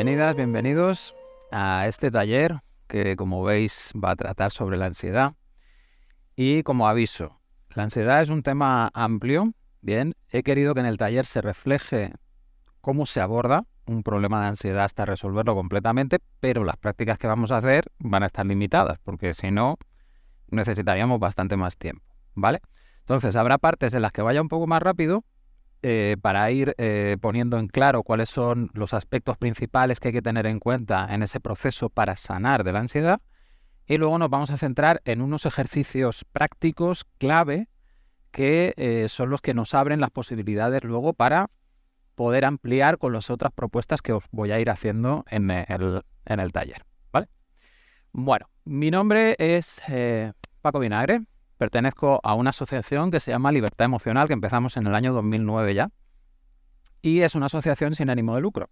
Bienvenidas, bienvenidos a este taller que como veis va a tratar sobre la ansiedad. Y como aviso, la ansiedad es un tema amplio. Bien, he querido que en el taller se refleje cómo se aborda un problema de ansiedad hasta resolverlo completamente, pero las prácticas que vamos a hacer van a estar limitadas, porque si no, necesitaríamos bastante más tiempo, ¿vale? Entonces, habrá partes en las que vaya un poco más rápido eh, para ir eh, poniendo en claro cuáles son los aspectos principales que hay que tener en cuenta en ese proceso para sanar de la ansiedad. Y luego nos vamos a centrar en unos ejercicios prácticos clave que eh, son los que nos abren las posibilidades luego para poder ampliar con las otras propuestas que os voy a ir haciendo en el, en el taller. ¿vale? Bueno, mi nombre es Paco Vinagre, pertenezco a una asociación que se llama Libertad Emocional, que empezamos en el año 2009 ya, y es una asociación sin ánimo de lucro.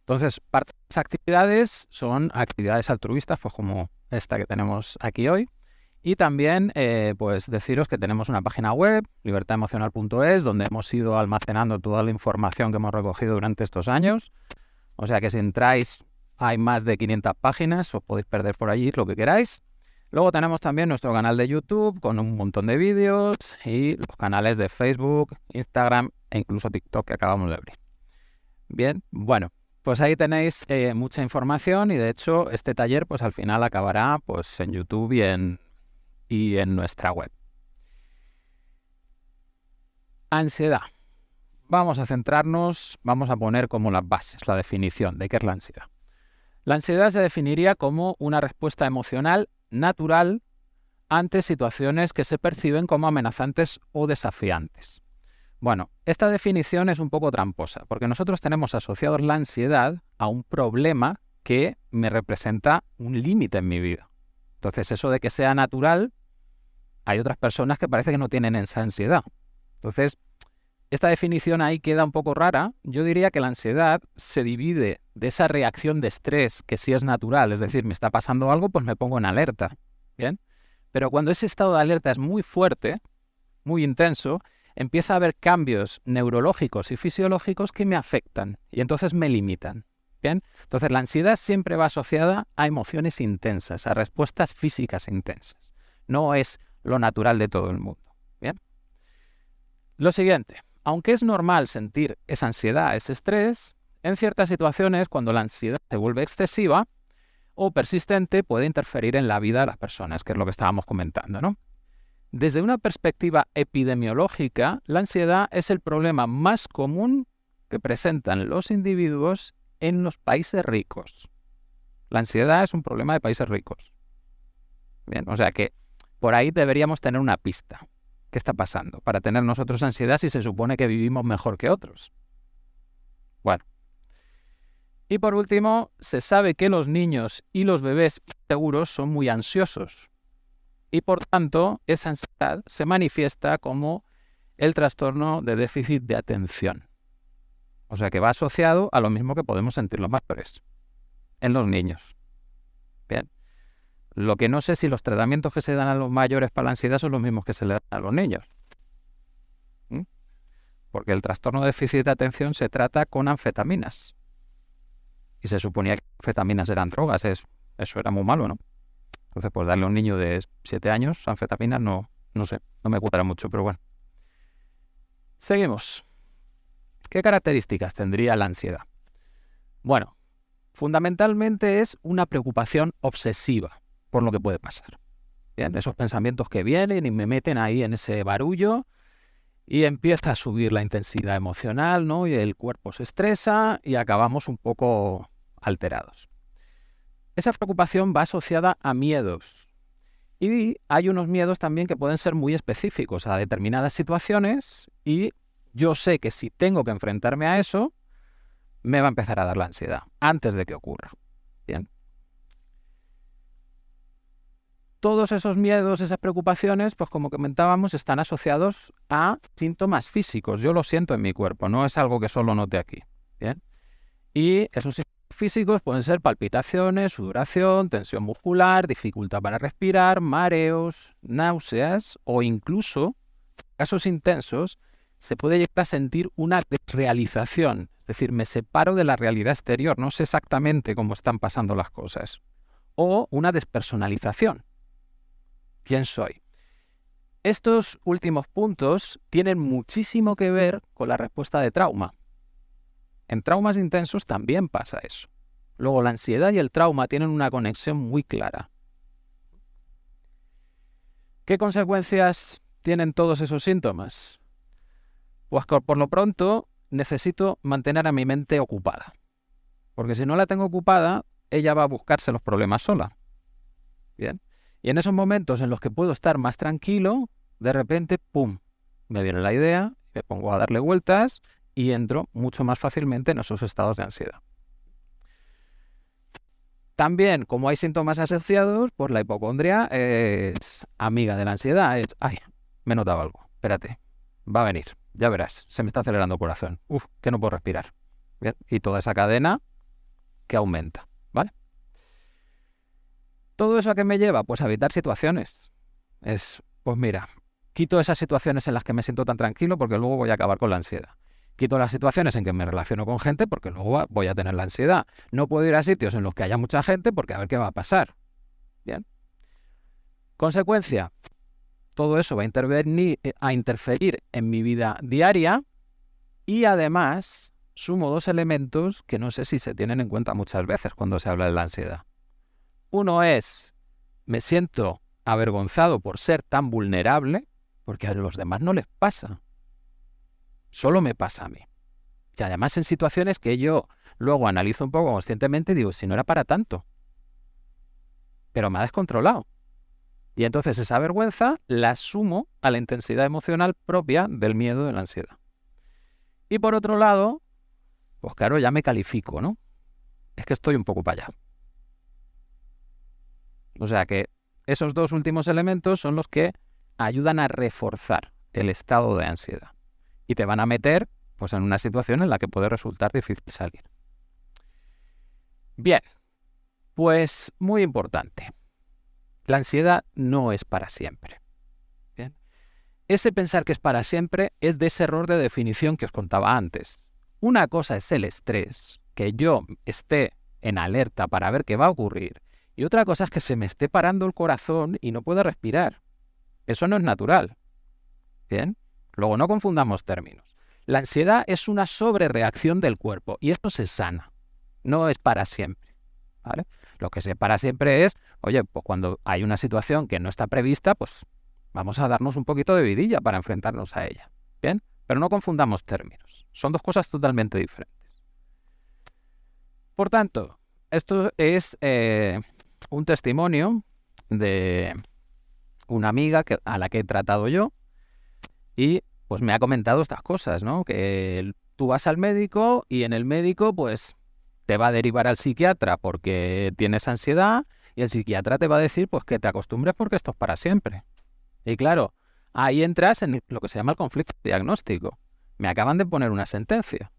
Entonces, parte de las actividades son actividades altruistas, pues como esta que tenemos aquí hoy, y también, eh, pues deciros que tenemos una página web, libertademocional.es, donde hemos ido almacenando toda la información que hemos recogido durante estos años. O sea que si entráis, hay más de 500 páginas, os podéis perder por allí lo que queráis. Luego tenemos también nuestro canal de YouTube con un montón de vídeos y los canales de Facebook, Instagram e incluso TikTok que acabamos de abrir. Bien, bueno, pues ahí tenéis eh, mucha información y de hecho este taller pues al final acabará pues en YouTube y en, y en nuestra web. Ansiedad. Vamos a centrarnos, vamos a poner como las bases, la definición de qué es la ansiedad. La ansiedad se definiría como una respuesta emocional natural ante situaciones que se perciben como amenazantes o desafiantes. Bueno, esta definición es un poco tramposa, porque nosotros tenemos asociados la ansiedad a un problema que me representa un límite en mi vida. Entonces, eso de que sea natural, hay otras personas que parece que no tienen esa ansiedad. Entonces, esta definición ahí queda un poco rara. Yo diría que la ansiedad se divide de esa reacción de estrés que sí es natural, es decir, me está pasando algo, pues me pongo en alerta. ¿Bien? Pero cuando ese estado de alerta es muy fuerte, muy intenso, empieza a haber cambios neurológicos y fisiológicos que me afectan y entonces me limitan. ¿Bien? Entonces la ansiedad siempre va asociada a emociones intensas, a respuestas físicas intensas. No es lo natural de todo el mundo. ¿Bien? Lo siguiente, aunque es normal sentir esa ansiedad, ese estrés, en ciertas situaciones, cuando la ansiedad se vuelve excesiva o persistente, puede interferir en la vida de las personas, que es lo que estábamos comentando, ¿no? Desde una perspectiva epidemiológica, la ansiedad es el problema más común que presentan los individuos en los países ricos. La ansiedad es un problema de países ricos. Bien, o sea que por ahí deberíamos tener una pista. ¿Qué está pasando? Para tener nosotros ansiedad si se supone que vivimos mejor que otros. Bueno, y por último, se sabe que los niños y los bebés seguros son muy ansiosos. Y por tanto, esa ansiedad se manifiesta como el trastorno de déficit de atención. O sea que va asociado a lo mismo que podemos sentir los mayores en los niños. Lo que no sé si los tratamientos que se dan a los mayores para la ansiedad son los mismos que se le dan a los niños. Porque el trastorno de déficit de atención se trata con anfetaminas y se suponía que anfetaminas eran drogas, eso era muy malo, ¿no? Entonces, pues darle a un niño de 7 años anfetaminas no, no sé, no me cuadra mucho, pero bueno. Seguimos. ¿Qué características tendría la ansiedad? Bueno, fundamentalmente es una preocupación obsesiva por lo que puede pasar. Esos pensamientos que vienen y me meten ahí en ese barullo y empieza a subir la intensidad emocional, ¿no? Y el cuerpo se estresa y acabamos un poco alterados. Esa preocupación va asociada a miedos. Y hay unos miedos también que pueden ser muy específicos a determinadas situaciones y yo sé que si tengo que enfrentarme a eso, me va a empezar a dar la ansiedad antes de que ocurra. Bien. Todos esos miedos, esas preocupaciones, pues como comentábamos, están asociados a síntomas físicos. Yo lo siento en mi cuerpo, no es algo que solo note aquí. Bien. Y esos físicos pueden ser palpitaciones, sudoración, tensión muscular, dificultad para respirar, mareos, náuseas o incluso, casos intensos, se puede llegar a sentir una desrealización, es decir, me separo de la realidad exterior, no sé exactamente cómo están pasando las cosas. O una despersonalización. ¿Quién soy? Estos últimos puntos tienen muchísimo que ver con la respuesta de trauma. En traumas intensos también pasa eso. Luego, la ansiedad y el trauma tienen una conexión muy clara. ¿Qué consecuencias tienen todos esos síntomas? Pues por lo pronto necesito mantener a mi mente ocupada. Porque si no la tengo ocupada, ella va a buscarse los problemas sola. Bien. Y en esos momentos en los que puedo estar más tranquilo, de repente, ¡pum! Me viene la idea, me pongo a darle vueltas y entro mucho más fácilmente en esos estados de ansiedad. También, como hay síntomas asociados, pues la hipocondria es amiga de la ansiedad. Es, ay, me he notado algo, espérate, va a venir, ya verás, se me está acelerando el corazón, uf, que no puedo respirar. Y toda esa cadena que aumenta, ¿vale? ¿Todo eso a qué me lleva? Pues a evitar situaciones. Es, pues mira, quito esas situaciones en las que me siento tan tranquilo porque luego voy a acabar con la ansiedad. Quito las situaciones en que me relaciono con gente porque luego voy a tener la ansiedad. No puedo ir a sitios en los que haya mucha gente porque a ver qué va a pasar. Bien. Consecuencia, todo eso va a, intervenir, eh, a interferir en mi vida diaria y además sumo dos elementos que no sé si se tienen en cuenta muchas veces cuando se habla de la ansiedad. Uno es, me siento avergonzado por ser tan vulnerable, porque a los demás no les pasa. Solo me pasa a mí. Y además en situaciones que yo luego analizo un poco conscientemente y digo, si no era para tanto. Pero me ha descontrolado. Y entonces esa vergüenza la sumo a la intensidad emocional propia del miedo de la ansiedad. Y por otro lado, pues claro, ya me califico, ¿no? Es que estoy un poco para allá. O sea que esos dos últimos elementos son los que ayudan a reforzar el estado de ansiedad y te van a meter pues, en una situación en la que puede resultar difícil salir. Bien, pues muy importante. La ansiedad no es para siempre. Bien. Ese pensar que es para siempre es de ese error de definición que os contaba antes. Una cosa es el estrés, que yo esté en alerta para ver qué va a ocurrir, y otra cosa es que se me esté parando el corazón y no pueda respirar. Eso no es natural. Bien. Luego, no confundamos términos. La ansiedad es una sobrereacción del cuerpo y esto se sana. No es para siempre. ¿vale? Lo que es para siempre es, oye, pues cuando hay una situación que no está prevista, pues vamos a darnos un poquito de vidilla para enfrentarnos a ella. ¿Bien? Pero no confundamos términos. Son dos cosas totalmente diferentes. Por tanto, esto es eh, un testimonio de una amiga a la que he tratado yo, y pues me ha comentado estas cosas, ¿no? Que tú vas al médico y en el médico pues te va a derivar al psiquiatra porque tienes ansiedad y el psiquiatra te va a decir pues que te acostumbres porque esto es para siempre. Y claro, ahí entras en lo que se llama el conflicto diagnóstico. Me acaban de poner una sentencia.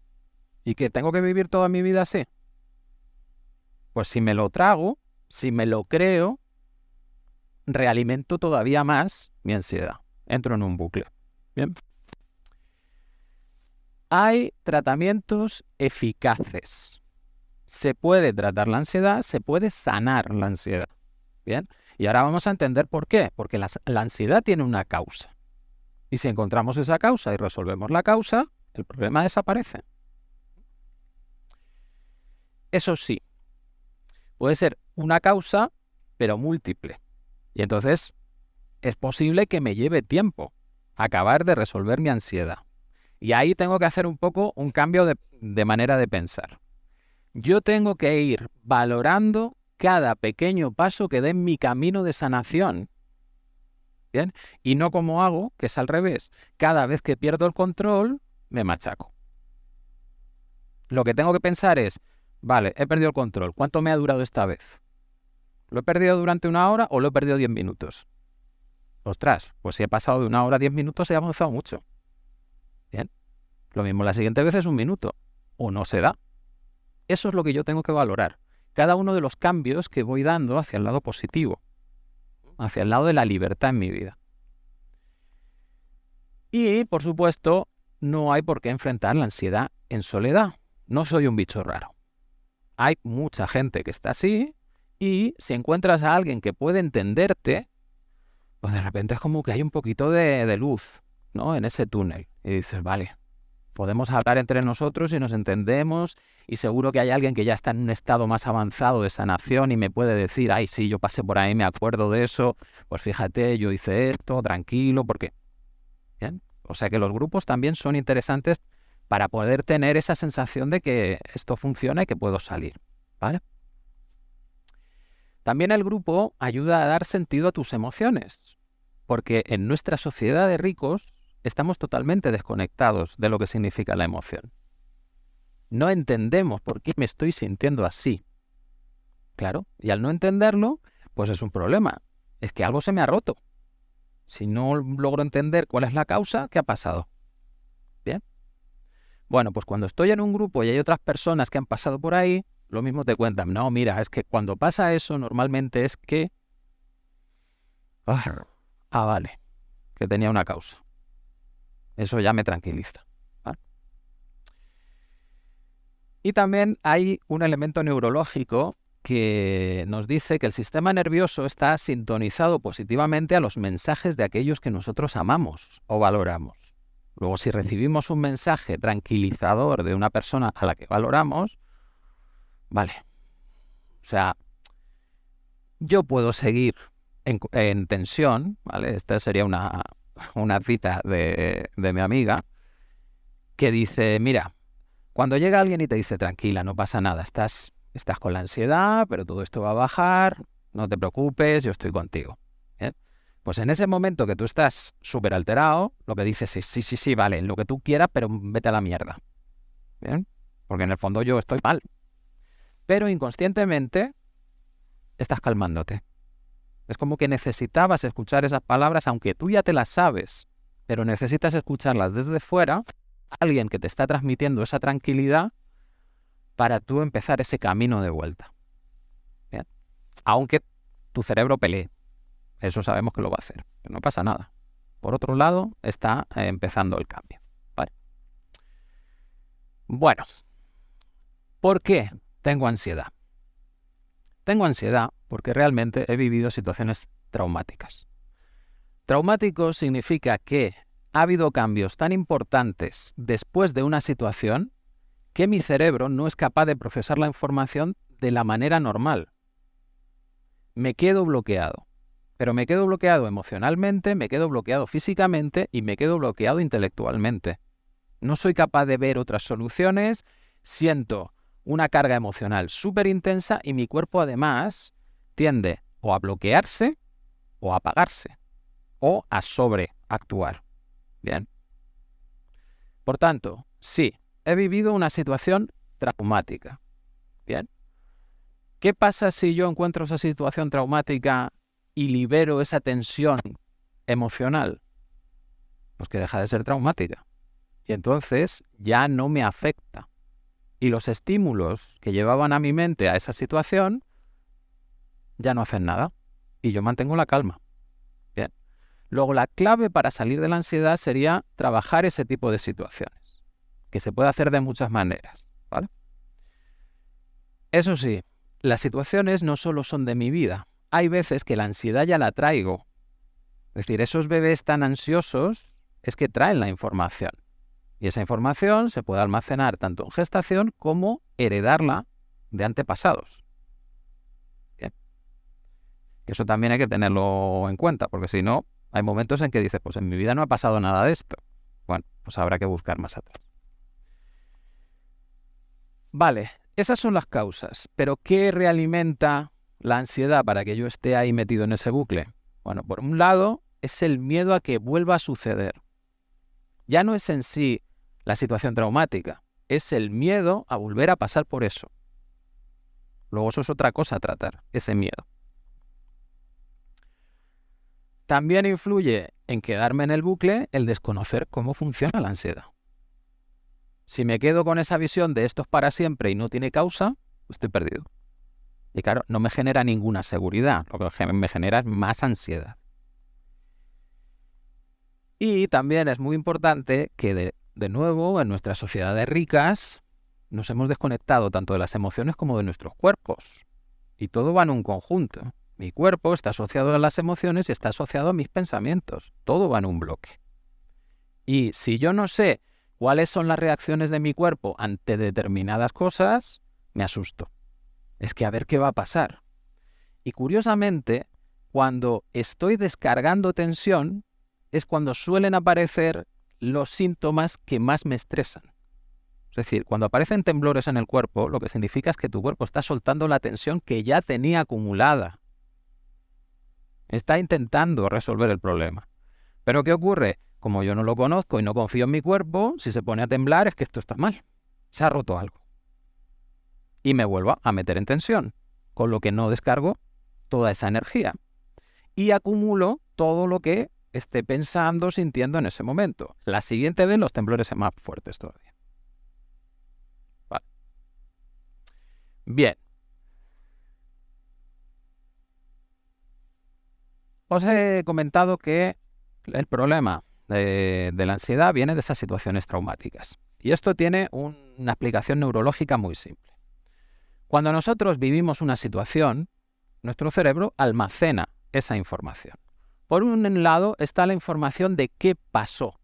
¿Y que tengo que vivir toda mi vida así? Pues si me lo trago, si me lo creo, realimento todavía más mi ansiedad. Entro en un bucle. Bien. Hay tratamientos eficaces. Se puede tratar la ansiedad, se puede sanar la ansiedad. Bien. Y ahora vamos a entender por qué. Porque la, la ansiedad tiene una causa. Y si encontramos esa causa y resolvemos la causa, el problema desaparece. Eso sí, puede ser una causa, pero múltiple. Y entonces es posible que me lleve tiempo acabar de resolver mi ansiedad. Y ahí tengo que hacer un poco un cambio de, manera de pensar. Yo tengo que ir valorando cada pequeño paso que dé en mi camino de sanación. ¿Bien? Y no como hago, que es al revés. Cada vez que pierdo el control, me machaco. Lo que tengo que pensar es, vale, he perdido el control. ¿Cuánto me ha durado esta vez? ¿Lo he perdido durante una hora o lo he perdido diez minutos? ostras, pues si he pasado de una hora a diez minutos, he avanzado mucho. Bien. Lo mismo la siguiente vez es un minuto. O no se da. Eso es lo que yo tengo que valorar. Cada uno de los cambios que voy dando hacia el lado positivo. Hacia el lado de la libertad en mi vida. Y, por supuesto, no hay por qué enfrentar la ansiedad en soledad. No soy un bicho raro. Hay mucha gente que está así y si encuentras a alguien que puede entenderte, pues de repente es como que hay un poquito de, luz, ¿no? En ese túnel. Y dices, vale, podemos hablar entre nosotros y nos entendemos y seguro que hay alguien que ya está en un estado más avanzado de sanación y me puede decir, ay, sí, yo pasé por ahí, me acuerdo de eso, pues fíjate, yo hice esto, tranquilo, porque... Bien, o sea que los grupos también son interesantes para poder tener esa sensación de que esto funciona y que puedo salir, ¿vale? También el grupo ayuda a dar sentido a tus emociones, porque en nuestra sociedad de ricos estamos totalmente desconectados de lo que significa la emoción. No entendemos por qué me estoy sintiendo así. Claro, y al no entenderlo, pues es un problema. Es que algo se me ha roto. Si no logro entender cuál es la causa, ¿qué ha pasado? Bien. Bueno, pues cuando estoy en un grupo y hay otras personas que han pasado por ahí, lo mismo te cuentan. No, mira, es que cuando pasa eso, normalmente es que... Ah, ah vale, que tenía una causa. Eso ya me tranquiliza. Y también hay un elemento neurológico que nos dice que el sistema nervioso está sintonizado positivamente a los mensajes de aquellos que nosotros amamos o valoramos. Luego, si recibimos un mensaje tranquilizador de una persona a la que valoramos, vale. O sea, yo puedo seguir en, tensión, ¿vale? Esta sería una, una cita de, de mi amiga, que dice, mira, cuando llega alguien y te dice, tranquila, no pasa nada, estás, estás con la ansiedad, pero todo esto va a bajar, no te preocupes, yo estoy contigo. Pues en ese momento que tú estás súper alterado, lo que dices es, sí, sí, sí, vale, lo que tú quieras, pero vete a la mierda. Porque en el fondo yo estoy mal. Pero inconscientemente estás calmándote. Es como que necesitabas escuchar esas palabras, aunque tú ya te las sabes, pero necesitas escucharlas desde fuera, alguien que te está transmitiendo esa tranquilidad para tú empezar ese camino de vuelta. Aunque tu cerebro pelee, eso sabemos que lo va a hacer, no pasa nada. Por otro lado, está eh, empezando el cambio. Bueno, ¿por qué tengo ansiedad? Tengo ansiedad porque realmente he vivido situaciones traumáticas. Traumático significa que ha habido cambios tan importantes después de una situación que mi cerebro no es capaz de procesar la información de la manera normal. Me quedo bloqueado. Pero me quedo bloqueado emocionalmente, me quedo bloqueado físicamente y me quedo bloqueado intelectualmente. No soy capaz de ver otras soluciones, siento una carga emocional súper intensa y mi cuerpo además tiende o a bloquearse o a apagarse o a sobreactuar. Bien. Por tanto, sí, he vivido una situación traumática. Bien. ¿Qué pasa si yo encuentro esa situación traumática y libero esa tensión emocional? Pues que deja de ser traumática. Y entonces ya no me afecta. Y los estímulos que llevaban a mi mente a esa situación ya no hacen nada. Y yo mantengo la calma. Bien. Luego, la clave para salir de la ansiedad sería trabajar ese tipo de situaciones, que se puede hacer de muchas maneras. ¿vale? Eso sí, las situaciones no solo son de mi vida. Hay veces que la ansiedad ya la traigo. Es decir, esos bebés tan ansiosos es que traen la información. Y esa información se puede almacenar tanto en gestación como heredarla de antepasados. Eso también hay que tenerlo en cuenta, porque si no, hay momentos en que dices, pues en mi vida no ha pasado nada de esto. Bueno, pues habrá que buscar más atrás. Vale, esas son las causas, pero ¿qué realimenta la ansiedad para que yo esté ahí metido en ese bucle? Bueno, por un lado, es el miedo a que vuelva a suceder. Ya no es en sí la situación traumática, es el miedo a volver a pasar por eso. Luego eso es otra cosa a tratar, ese miedo. También influye en quedarme en el bucle el desconocer cómo funciona la ansiedad. Si me quedo con esa visión de esto es para siempre y no tiene causa, estoy perdido. Y claro, no me genera ninguna seguridad, lo que me genera es más ansiedad. Y también es muy importante que de nuevo, en nuestras sociedades ricas, nos hemos desconectado tanto de las emociones como de nuestros cuerpos. Y todo va en un conjunto. Mi cuerpo está asociado a las emociones y está asociado a mis pensamientos. Todo va en un bloque. Y si yo no sé cuáles son las reacciones de mi cuerpo ante determinadas cosas, me asusto. Es que a ver qué va a pasar. Y curiosamente, cuando estoy descargando tensión, es cuando suelen aparecer los síntomas que más me estresan. Es decir, cuando aparecen temblores en el cuerpo, lo que significa es que tu cuerpo está soltando la tensión que ya tenía acumulada. Está intentando resolver el problema. Pero ¿qué ocurre? Como yo no lo conozco y no confío en mi cuerpo, si se pone a temblar es que esto está mal. Se ha roto algo. Y me vuelvo a meter en tensión, con lo que no descargo toda esa energía. Y acumulo todo lo que esté pensando, sintiendo en ese momento. La siguiente vez los temblores son más fuertes todavía. Bien. Os he comentado que el problema de, la ansiedad viene de esas situaciones traumáticas. Y esto tiene una explicación neurológica muy simple. Cuando nosotros vivimos una situación, nuestro cerebro almacena esa información. Por un lado está la información de qué pasó.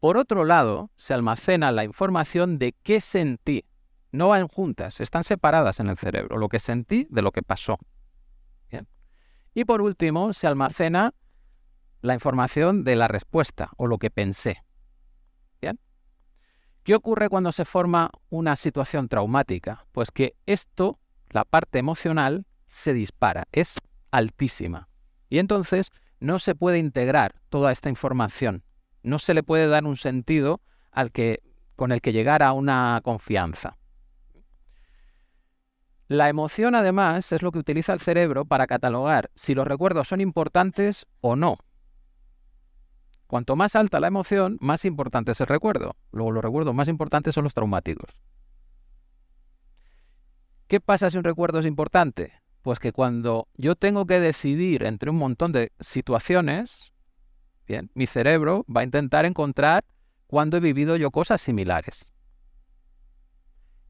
Por otro lado, se almacena la información de qué sentí. No van juntas, están separadas en el cerebro, lo que sentí de lo que pasó. Y por último, se almacena la información de la respuesta o lo que pensé. ¿Qué ocurre cuando se forma una situación traumática? Pues que esto, la parte emocional, se dispara, es altísima. Y entonces no se puede integrar toda esta información, no se le puede dar un sentido al que, con el que llegar a una confianza. La emoción, además, es lo que utiliza el cerebro para catalogar si los recuerdos son importantes o no. Cuanto más alta la emoción, más importante es el recuerdo. Luego los recuerdos más importantes son los traumáticos. ¿Qué pasa si un recuerdo es importante? Pues que cuando yo tengo que decidir entre un montón de situaciones, bien, mi cerebro va a intentar encontrar cuándo he vivido yo cosas similares.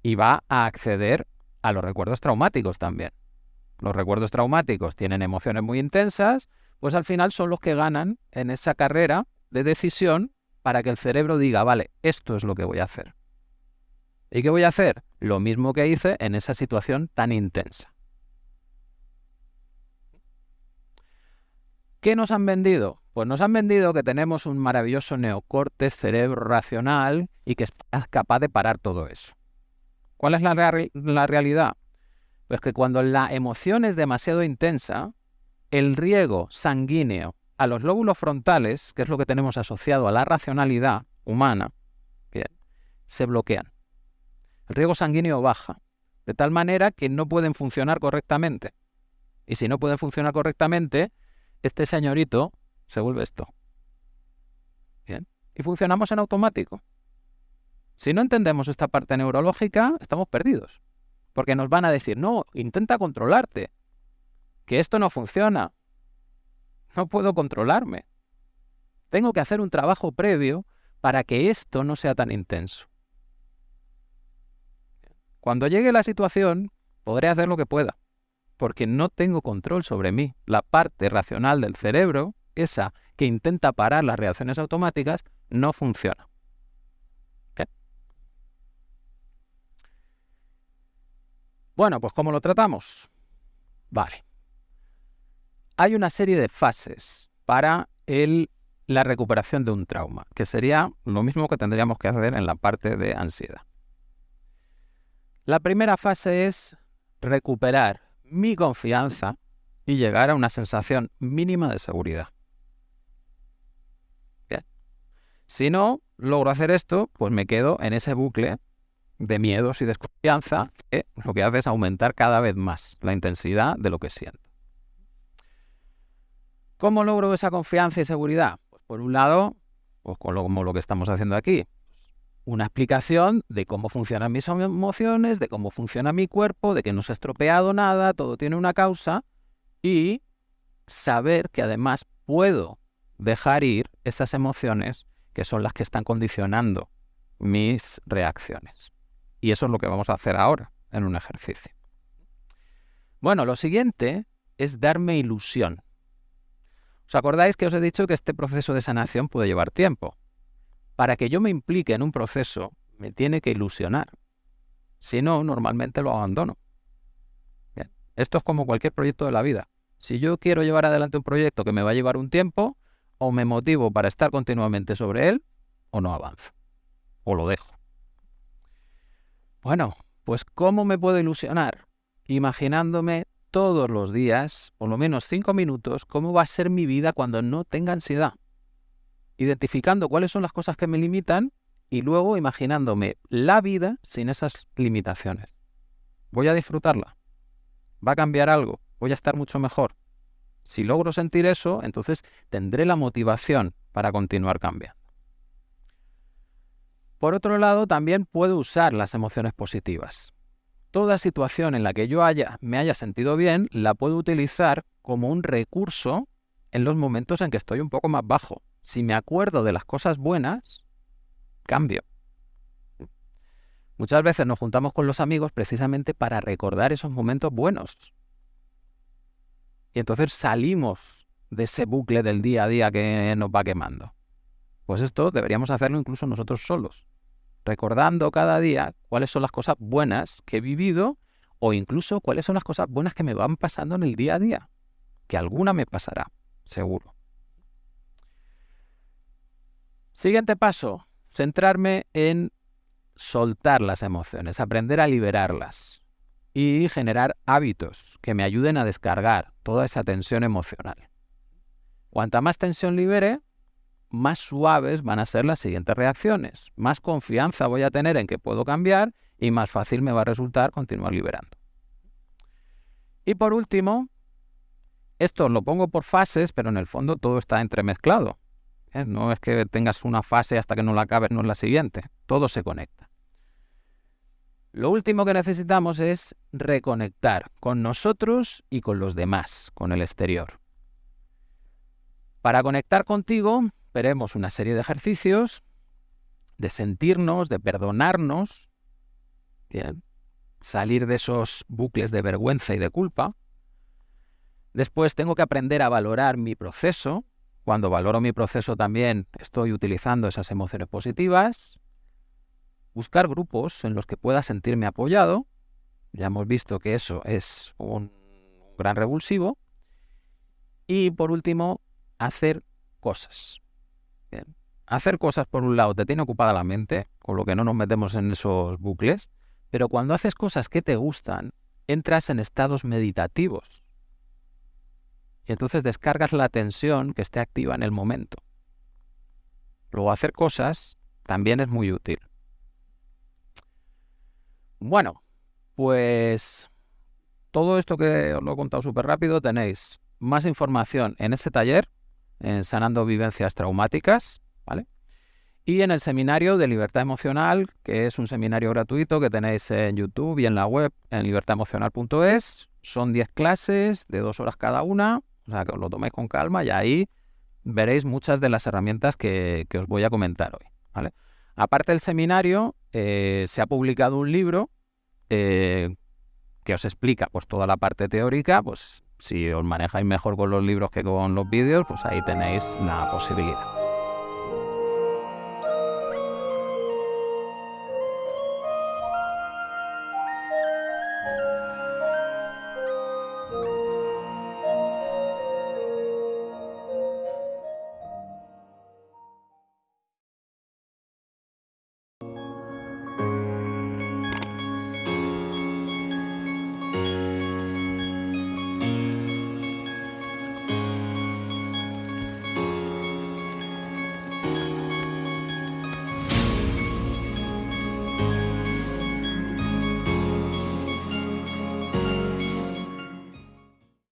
Y va a acceder a los recuerdos traumáticos también. Los recuerdos traumáticos tienen emociones muy intensas, pues al final son los que ganan en esa carrera de decisión para que el cerebro diga, vale, esto es lo que voy a hacer. ¿Y qué voy a hacer? Lo mismo que hice en esa situación tan intensa. ¿Qué nos han vendido? Pues nos han vendido que tenemos un maravilloso neocorte cerebro racional y que es capaz de parar todo eso. ¿Cuál es la, la realidad? Pues que cuando la emoción es demasiado intensa, el riego sanguíneo a los lóbulos frontales, que es lo que tenemos asociado a la racionalidad humana, bien, se bloquean. El riego sanguíneo baja, de tal manera que no pueden funcionar correctamente. Y si no pueden funcionar correctamente, este señorito se vuelve esto. Bien. Y funcionamos en automático. Si no entendemos esta parte neurológica, estamos perdidos. Porque nos van a decir, no, intenta controlarte, que esto no funciona. No puedo controlarme. Tengo que hacer un trabajo previo para que esto no sea tan intenso. Cuando llegue la situación, podré hacer lo que pueda, porque no tengo control sobre mí. La parte racional del cerebro, esa que intenta parar las reacciones automáticas, no funciona. Bueno, pues ¿cómo lo tratamos? Vale. Hay una serie de fases para la recuperación de un trauma, que sería lo mismo que tendríamos que hacer en la parte de ansiedad. La primera fase es recuperar mi confianza y llegar a una sensación mínima de seguridad. Si no logro hacer esto, pues me quedo en ese bucle de miedos y desconfianza, que lo que hace es aumentar cada vez más la intensidad de lo que siento. ¿Cómo logro esa confianza y seguridad? Pues por un lado, pues como lo que estamos haciendo aquí, una explicación de cómo funcionan mis emociones, de cómo funciona mi cuerpo, de que no se ha estropeado nada, todo tiene una causa, y saber que además puedo dejar ir esas emociones que son las que están condicionando mis reacciones. Y eso es lo que vamos a hacer ahora en un ejercicio. Bueno, lo siguiente es darme ilusión. ¿Os acordáis que os he dicho que este proceso de sanación puede llevar tiempo? Para que yo me implique en un proceso, me tiene que ilusionar. Si no, normalmente lo abandono. Esto es como cualquier proyecto de la vida. Si yo quiero llevar adelante un proyecto que me va a llevar un tiempo, o me motivo para estar continuamente sobre él, o no avanzo. O lo dejo. Bueno, pues ¿cómo me puedo ilusionar? Imaginándome todos los días, por lo menos cinco minutos, cómo va a ser mi vida cuando no tenga ansiedad. Identificando cuáles son las cosas que me limitan y luego imaginándome la vida sin esas limitaciones. Voy a disfrutarla. Va a cambiar algo. Voy a estar mucho mejor. Si logro sentir eso, entonces tendré la motivación para continuar cambiando. Por otro lado, también puedo usar las emociones positivas. Toda situación en la que yo haya, me haya sentido bien, la puedo utilizar como un recurso en los momentos en que estoy un poco más bajo. Si me acuerdo de las cosas buenas, cambio. Muchas veces nos juntamos con los amigos precisamente para recordar esos momentos buenos. Y entonces salimos de ese bucle del día a día que nos va quemando. Pues esto deberíamos hacerlo incluso nosotros solos recordando cada día cuáles son las cosas buenas que he vivido o incluso cuáles son las cosas buenas que me van pasando en el día a día, que alguna me pasará, seguro. Siguiente paso, centrarme en soltar las emociones, aprender a liberarlas y generar hábitos que me ayuden a descargar toda esa tensión emocional. Cuanta más tensión libere, más suaves van a ser las siguientes reacciones, más confianza voy a tener en que puedo cambiar y más fácil me va a resultar continuar liberando. Y por último, esto lo pongo por fases, pero en el fondo todo está entremezclado. ¿Eh? No es que tengas una fase hasta que no la acabes, no es la siguiente. Todo se conecta. Lo último que necesitamos es reconectar con nosotros y con los demás, con el exterior. Para conectar contigo veremos una serie de ejercicios de sentirnos, de perdonarnos, salir de esos bucles de vergüenza y de culpa. Después tengo que aprender a valorar mi proceso. Cuando valoro mi proceso también estoy utilizando esas emociones positivas. Buscar grupos en los que pueda sentirme apoyado. Ya hemos visto que eso es un gran revulsivo. Y por último, hacer cosas. Hacer cosas, por un lado, te tiene ocupada la mente, con lo que no nos metemos en esos bucles, pero cuando haces cosas que te gustan, entras en estados meditativos. Y entonces descargas la tensión que esté activa en el momento. Luego hacer cosas también es muy útil. Bueno, pues todo esto que os lo he contado súper rápido, tenéis más información en este taller en Sanando Vivencias Traumáticas, ¿vale? Y en el seminario de libertad emocional, que es un seminario gratuito que tenéis en YouTube y en la web en libertademocional.es. Son 10 clases de dos horas cada una, o sea que os lo toméis con calma y ahí veréis muchas de las herramientas que, os voy a comentar hoy. ¿vale? Aparte del seminario, eh, se ha publicado un libro eh, que os explica pues, toda la parte teórica, pues si os manejáis mejor con los libros que con los vídeos, pues ahí tenéis la posibilidad.